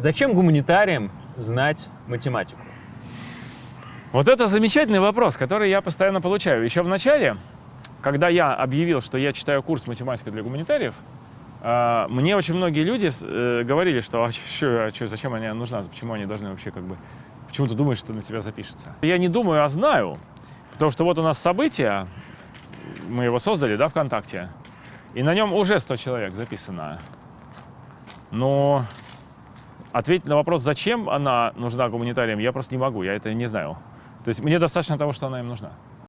Зачем гуманитариям знать математику? Вот это замечательный вопрос, который я постоянно получаю. Еще в начале, когда я объявил, что я читаю курс математика для гуманитариев, а, мне очень многие люди э, говорили, что а чё, а чё, зачем они нужна, почему они должны вообще как бы, почему ты думаешь, что на тебя запишется? Я не думаю, а знаю, потому что вот у нас событие, мы его создали, да, ВКонтакте, и на нем уже 100 человек записано. Но ответить на вопрос, зачем она нужна гуманитариям, я просто не могу, я это не знаю. То есть мне достаточно того, что она им нужна.